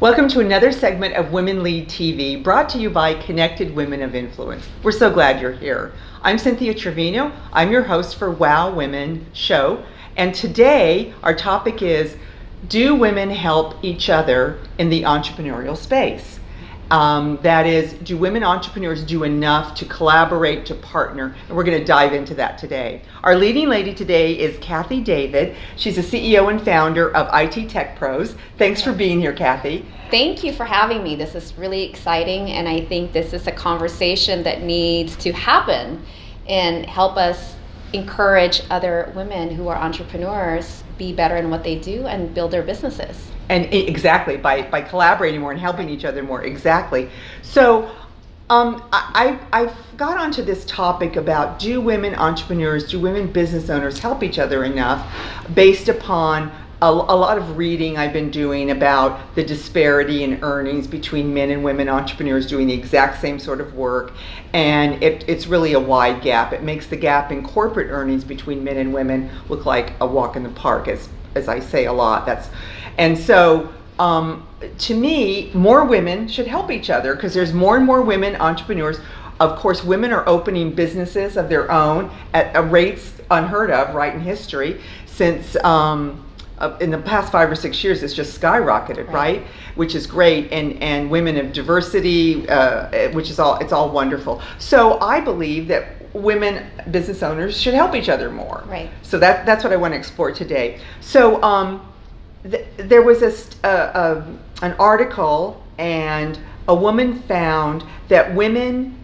Welcome to another segment of Women Lead TV brought to you by Connected Women of Influence. We're so glad you're here. I'm Cynthia Trevino. I'm your host for Wow Women Show. And today our topic is Do women help each other in the entrepreneurial space? Um, that is, do women entrepreneurs do enough to collaborate, to partner? And we're going to dive into that today. Our leading lady today is Kathy David. She's a CEO and founder of IT Tech Pros. Thanks for being here, Kathy. Thank you for having me. This is really exciting, and I think this is a conversation that needs to happen and help us encourage other women who are entrepreneurs be better in what they do and build their businesses. And exactly by by collaborating more and helping each other more exactly. So um, I, I've got onto this topic about do women entrepreneurs, do women business owners help each other enough based upon a, lot of reading I've been doing about the disparity in earnings between men and women entrepreneurs doing the exact same sort of work. And it, it's really a wide gap. It makes the gap in corporate earnings between men and women look like a walk in the park, as, as I say a lot. That's and so um, to me, more women should help each other because there's more and more women entrepreneurs. Of course, women are opening businesses of their own at rates unheard of, right in history, since um, uh, in the past five or six years, it's just skyrocketed, right? right? Which is great, and and women of diversity, uh, which is all it's all wonderful. So I believe that women business owners should help each other more. Right. So that that's what I want to explore today. So. Um, th- there was a, a, an article, and a woman found that women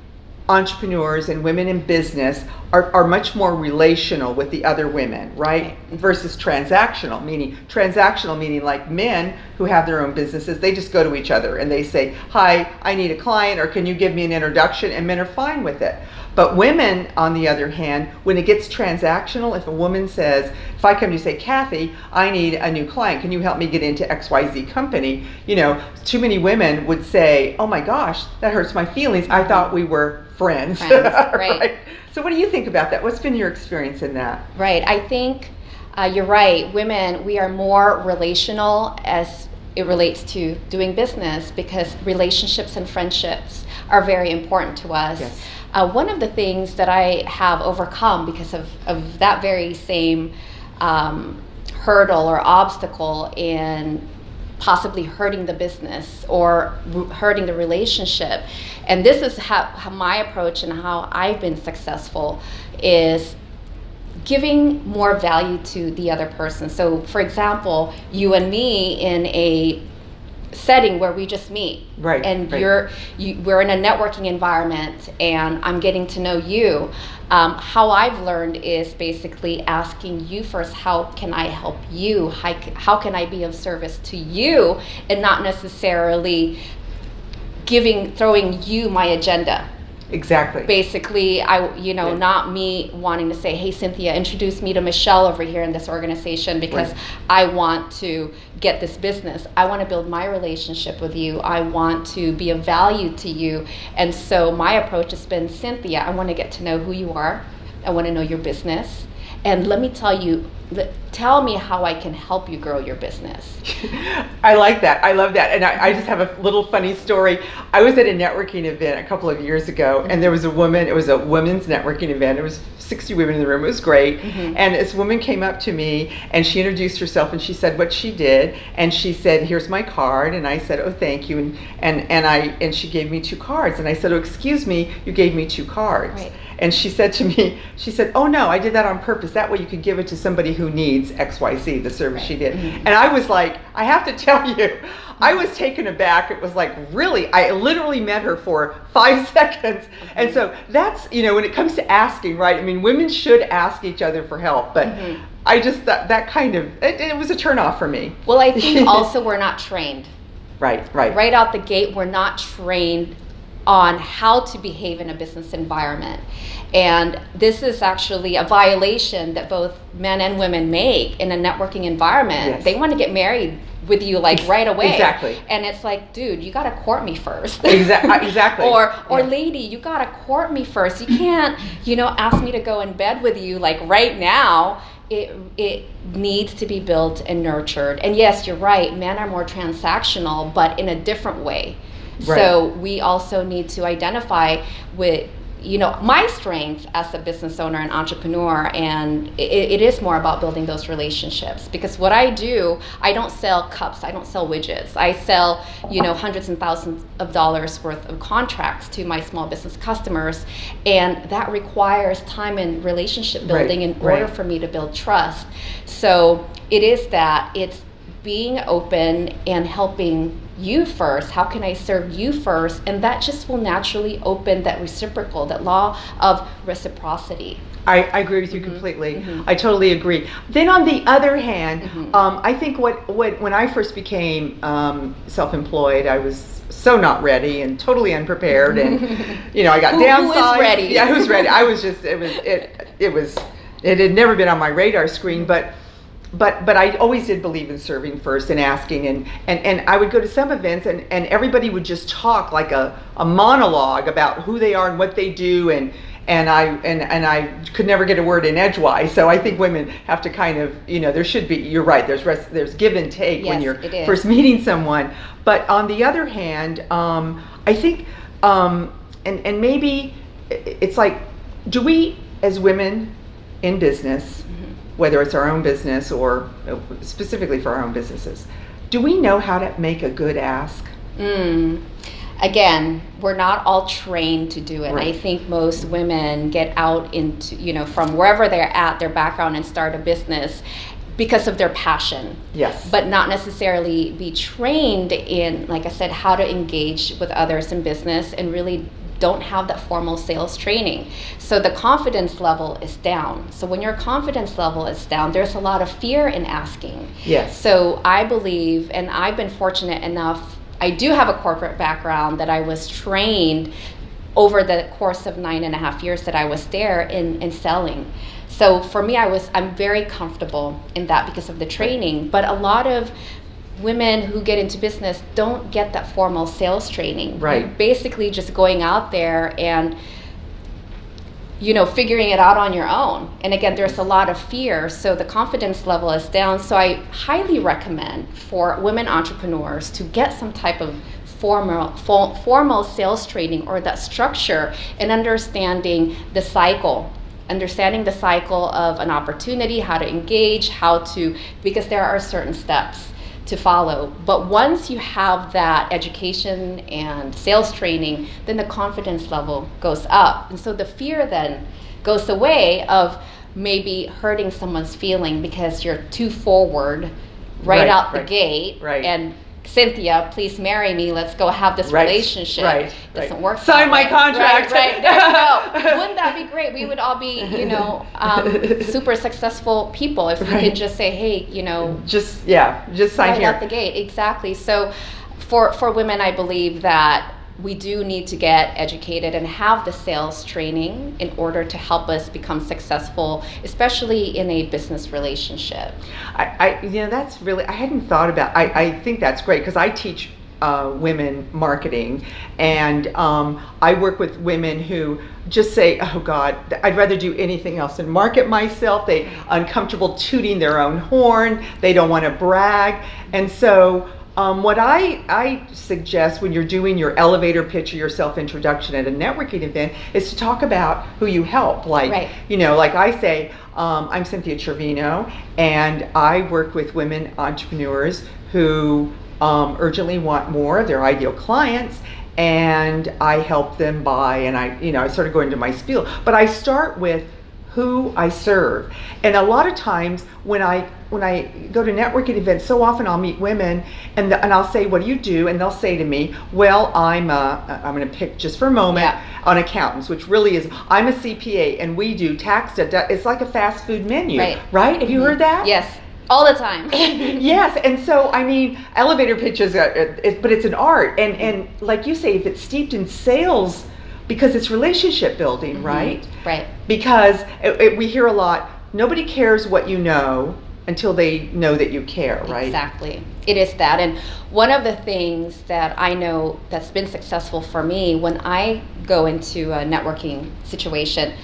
entrepreneurs and women in business are, are much more relational with the other women, right? Versus transactional, meaning transactional meaning like men who have their own businesses, they just go to each other and they say, Hi, I need a client, or can you give me an introduction? And men are fine with it. But women, on the other hand, when it gets transactional, if a woman says, if I come to you say, Kathy, I need a new client, can you help me get into XYZ company? You know, too many women would say, oh my gosh, that hurts my feelings. I thought we were friends. friends right. right. So what do you think about that? What's been your experience in that? Right. I think uh, you're right. Women, we are more relational as it relates to doing business because relationships and friendships are very important to us. Yes. Uh, one of the things that I have overcome because of, of that very same um, hurdle or obstacle in possibly hurting the business or hurting the relationship. And this is how, how my approach and how i've been successful is giving more value to the other person. So for example you and me in a setting where we just meet. Right and right. you're you, we're in a networking environment and i'm getting to know you. Um, how i've learned is basically asking you first how can i help you? How, how can i be of service to you? And not necessarily giving throwing you my agenda Exactly. Basically, I you know, yeah. not me wanting to say, "Hey Cynthia, introduce me to Michelle over here in this organization because right. I want to get this business. I want to build my relationship with you. I want to be of value to you." And so my approach has been, "Cynthia, I want to get to know who you are. I want to know your business. And let me tell you tell me how I can help you grow your business. I like that. I love that. And I, I, just have a little funny story. I was at a networking event a couple of years ago, and there was a woman, it was a women's networking event. It was 60 women in the room. It was great. Mm-hmm. And this woman came up to me and she introduced herself and she said what she did. And she said, Here's my card. And I said, Oh, thank you. And, and, and, I, and she gave me two cards. And I said, Oh, excuse me, you gave me two cards. Right. And she said to me, She said, Oh, no, I did that on purpose. That way you could give it to somebody who needs XYZ, the service right. she did. Mm-hmm. And I was like, I have to tell you, I was taken aback. It was like, really? I literally met her for five seconds. Mm-hmm. And so that's, you know, when it comes to asking, right? I mean, women should ask each other for help, but mm-hmm. I just, that, that kind of, it, it was a turnoff for me. Well, I think also we're not trained. Right, right. Right out the gate, we're not trained on how to behave in a business environment. And this is actually a violation that both men and women make in a networking environment. Yes. They want to get married with you like right away. Exactly. And it's like, dude, you gotta court me first. Uh, exactly. Exactly. or or yeah. lady, you gotta court me first. You can't, you know, ask me to go in bed with you like right now it it needs to be built and nurtured. And yes, you're right. Men are more transactional, but in a different way. Right. So we also need to identify with you know my strength as a business owner and entrepreneur and it, it is more about building those relationships because what i do i don't sell cups i don't sell widgets i sell you know hundreds and thousands of dollars worth of contracts to my small business customers and that requires time and relationship Right, building in order right. for me to build trust so it is that it's being open and helping you first how can i serve you first and that just will naturally open that reciprocal that law of reciprocity I, I agree with you completely. I totally agree. Then on the other hand, um, I think what, what when I first became um, self-employed, I was so not ready and totally unprepared, and you know I got Who- who is ready? Yeah, who's ready? I was just it was it it was it had never been on my radar screen, but but but I always did believe in serving first and asking and and, and I would go to some events and, and everybody would just talk like a, a monologue about who they are and what they do and and I and, and I could never get a word in edgewise. So I think women have to kind of you know there should be you're right there's res, there's give and take when you're first meeting someone. But on the other hand, um, I think um, and and maybe it's like do we as women in business whether it's our own business or uh, specifically for our own businesses. Do we know how to make a good ask? Mm. Again, we're not all trained to do it. And I think most women get out into, you know, from wherever they're at, their background, and start a business because of their passion. Yes. But not necessarily be trained in, like I said, how to engage with others in business and really don't have that formal sales training. So the confidence level is down. So when your confidence level is down, there's a lot of fear in asking. yes. So I believe, and I've been fortunate enough, I do have a corporate background that I was trained over the course of nine and a half years that I was there in, in selling. So for me, I was I'm very comfortable in that because of the training. But a lot of women who get into business don't get that formal sales training. Right. You're basically just going out there and you know figuring it out on your own and again there's a lot of fear so the confidence level is down so i highly recommend for women entrepreneurs to get some type of formal for, formal sales training or that structure and understanding the cycle understanding the cycle of an opportunity how to engage how to because there are certain steps to follow. But once you have that education and sales training, then the confidence level goes up. And so the fear then goes away of maybe hurting someone's feeling because you're too forward right, Right, out the right, gate right. and Cynthia, please marry me. Let's go have this Right, relationship. right, It Doesn't right. work. Sign my way. contract. Right, right. There you go. Wouldn't that be great? We would all be, you know, um, super successful people if we could just say, hey, you know, just yeah, just sign right here. out the gate exactly so for for women i believe that we do need to get educated and have the sales training in order to help us become successful especially in a business relationship I, I you know that's really I hadn't thought about. I, I think that's great because I teach uh, women marketing, and um, I work with women who just say, "Oh God, I'd rather do anything else than market myself." They uncomfortable tooting their own horn. They don't want to brag, and so. Um, what I, I suggest when you're doing your elevator pitch or your self introduction at a networking event is to talk about who you help. Like, Right. you know, like I say, um, I'm Cynthia Trevino, and I work with women entrepreneurs who um, urgently want more of their ideal clients, and I help them buy. And I, you know, I sort of go into my spiel, but I start with who I serve. And a lot of times when I when I go to networking events, so often I'll meet women and the, and I'll say, "What do you do?" And they'll say to me, "Well, I'm a, I'm going to pick just for a moment Yeah. on accountants, which really is I'm a CPA and we do tax. dedu- It's like a fast food menu, Right. right? Have you heard mm-hmm. that? yes all the time yes, and so I mean, elevator pitches, uh, it, but it's an art, and mm-hmm. and like you say, if it's steeped in sales, because it's relationship building, mm-hmm. right? right Because it, it, we hear a lot. Nobody cares what you know until they know that you care, right? Exactly. It is that. And one of the things that I know that's been successful for me when I go into a networking situation,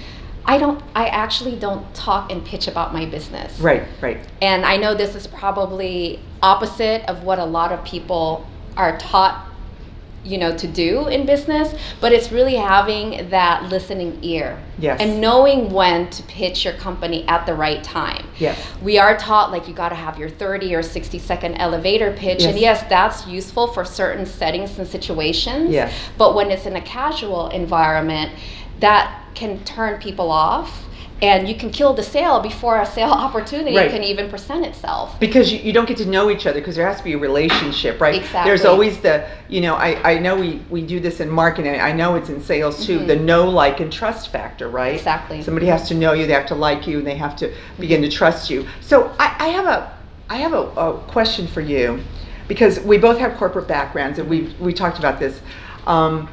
I don't. I actually don't talk and pitch about my business. Right, right. And I know this is probably opposite of what a lot of people are taught, you know, to do in business, but it's really having that listening ear. Yes. And knowing when to pitch your company at the right time. Yes. We are taught like you got to have your 30 or 60 second elevator pitch and Yes. yes, that's useful for certain settings and situations. Yes. But when it's in a casual environment, that can turn people off and you can kill the sale before a sale opportunity Right. can even present itself. because you, you don't get to know each other because there has to be a relationship right exactly. there's always the you know i, I know we, we do this in marketing i know it's in sales too Mhm. the know like and trust factor right Exactly. somebody has to know you they have to like you and they have to begin to trust you so i, I have a i have a, a question for you because we both have corporate backgrounds and we we talked about this um,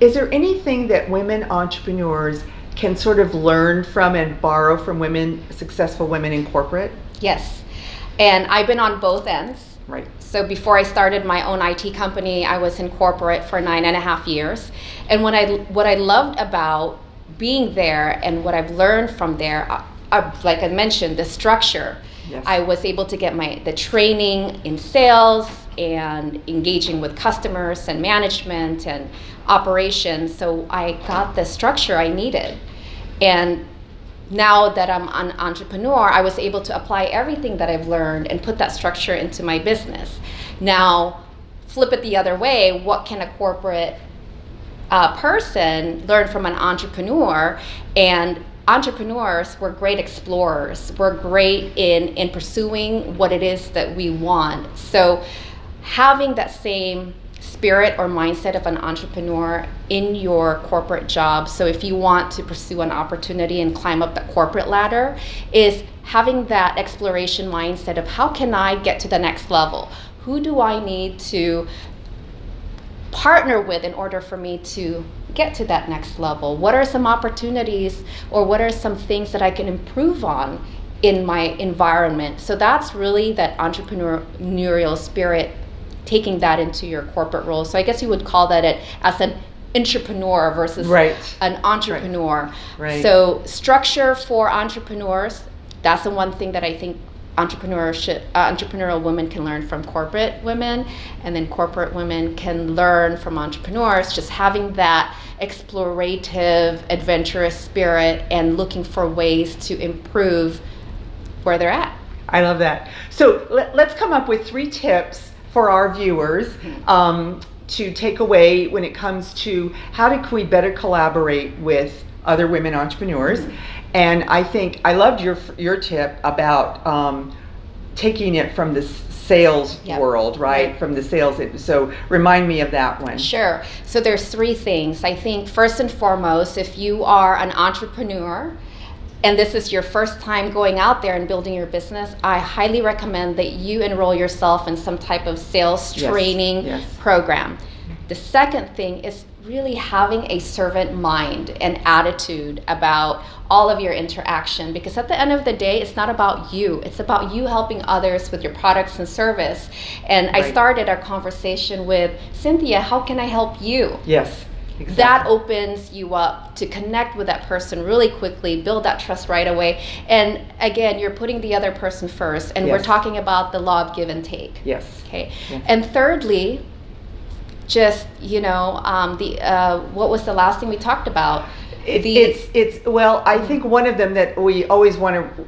is there anything that women entrepreneurs can sort of learn from and borrow from women successful women in corporate Yes. And I've been on both ends. right So before I started my own IT company, I was in corporate for nine and a half years. And what I what I loved about being there and what I've learned from there, uh, uh, like I mentioned, the structure. Yes. I was able to get my the training in sales and engaging with customers and management and operations. So I got the structure I needed. And now that I'm an entrepreneur, I was able to apply everything that I've learned and put that structure into my business. Now, flip it the other way what can a corporate uh, person learn from an entrepreneur? And entrepreneurs, we're great explorers, we're great in, in pursuing what it is that we want. So, having that same spirit or mindset of an entrepreneur in your corporate job. So if you want to pursue an opportunity and climb up the corporate ladder is having that exploration mindset of how can I get to the next level? Who do I need to partner with in order for me to get to that next level? What are some opportunities or what are some things that I can improve on in my environment? So that's really that entrepreneurial spirit taking that into your corporate role. So I guess you would call that it as an entrepreneur versus Right. an entrepreneur. Right. So structure for entrepreneurs, that's the one thing that I think entrepreneurship uh, entrepreneurial women can learn from corporate women and then corporate women can learn from entrepreneurs just having that explorative adventurous spirit and looking for ways to improve where they're at I love that. So let, let's come up with three tips for our viewers um, to take away when it comes to how do, we better collaborate with other women entrepreneurs. And I think I loved your your tip about um, taking it from the sales Yep. world, right? Right. From the sales. So remind me of that one. Sure. So there's three things. I think first and foremost, if you are an entrepreneur and this is your first time going out there and building your business, I highly recommend that you enroll yourself in some type of sales Yes, training yes. program. The second thing is really having a servant mind and attitude about all of your interaction because at the end of the day it's not about you it's about you helping others with your products and service and i started our conversation with cynthia how can i help you Yes. Exactly. that opens you up to connect with that person really quickly, build that trust right away. And again, you're putting the other person first. And we're talking about the law of give and take. Yes. Okay. Yes. And thirdly, just you know, um, the uh, what was the last thing we talked about? It, The- it's it's well, I think one of them that we always want to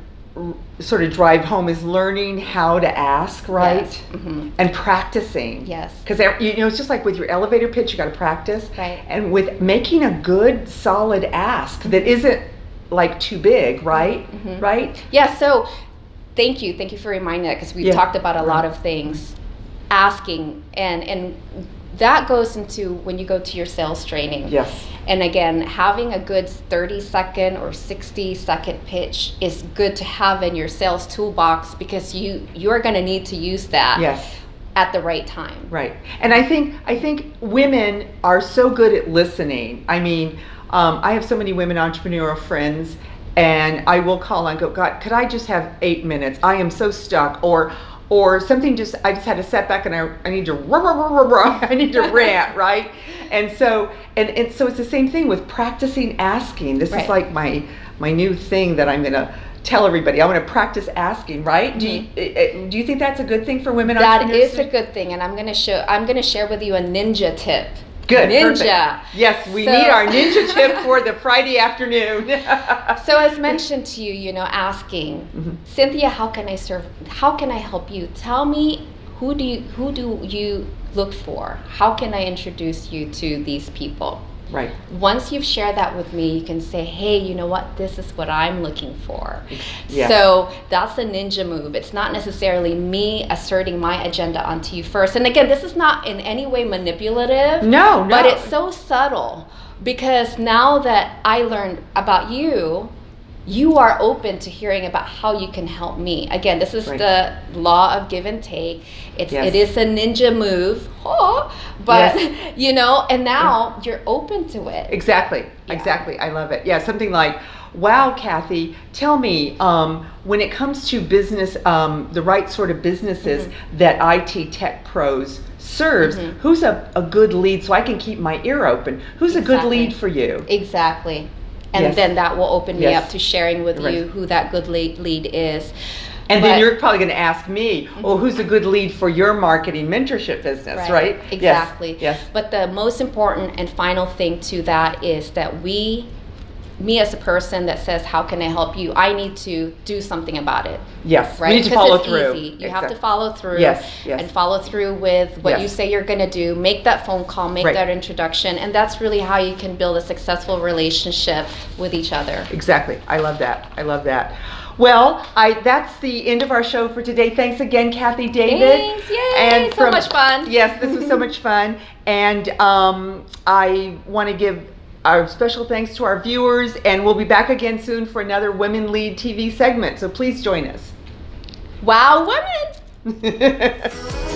sort of drive home is learning how to ask, right? Yes. Mhm. And practicing. Yes. Because you know, it's just like with your elevator pitch, you got to practice. Right. And with making a good, solid ask that isn't like too big, right? Mhm. Right. Yeah, so thank you. Thank you for reminding that because we've Yeah. talked about a lot of things. Asking and and that goes into when you go to your sales training. Yes. And again, having a good 30 second or 60 second pitch is good to have in your sales toolbox because you you're going to need to use that Yes. at the right time. Right. And I think I think women are so good at listening. I mean, um, I have so many women entrepreneurial friends, and I will call and go, God, could I just have eight minutes? I am so stuck, or or something just I just had a setback and I, I need to rah, rah, rah, rah, I need to rant, right? And so and, and so it's the same thing with practicing asking. This Right. is like my my new thing that I'm gonna tell everybody. I want to practice asking, right? Do you, eh, eh, do you think that's a good thing for women? Mm-hmm. That is a good thing, and I'm gonna show. I'm gonna share with you a ninja tip. Good. Ninja. perfect. Yes, we So- need our ninja tip for the Friday afternoon. So as mentioned to you, you know, asking Mhm. Cynthia, how can I serve? How can I help you? Tell me who do you who do you look for? How can I introduce you to these people? Right. Once you've shared that with me, you can say, hey, you know what? This is what I'm looking for. Yeah. So that's a ninja move. It's not necessarily me asserting my agenda onto you first. And again, this is not in any way manipulative. No, no. But it's so subtle because now that I learned about you, you are open to hearing about how you can help me. Again, this is Right. the law of give and take. It's Yes. it is a ninja move, oh, but Yes. you know, and now you're open to it. Exactly. Yeah. Exactly. I love it. Yeah, something like, "Wow, Kathy, tell me um, when it comes to business, um, the right sort of businesses Mm-hmm. that IT tech pros serves. Mhm. Who's a, a good lead so I can keep my ear open? Who's a good lead for you?" Exactly. And Yes. then that will open me Yes. up to sharing with Right. you who that good lead, lead is. And then you're probably going to ask me, well, who's a good lead for your marketing mentorship business?" Right? Yes. Exactly. Yes. But the most important and final thing to that is that we, me as a person that says, "How can I help you?" I need to do something about it. Yes. Right? We need to follow it's through. Easy. You have to follow through. Yes, yes. And follow through with what you say you're going to do. Make that phone call. Make Right. that introduction, and that's really how you can build a successful relationship with each other. Exactly. I love that. I love that. Well, I that's the end of our show for today. Thanks again, Kathy David. Thanks. Yay. So much fun. Yes, this was so much fun. And um, I want to give our special thanks to our viewers, and we'll be back again soon for another Women Lead TV segment. So please join us. Wow, women.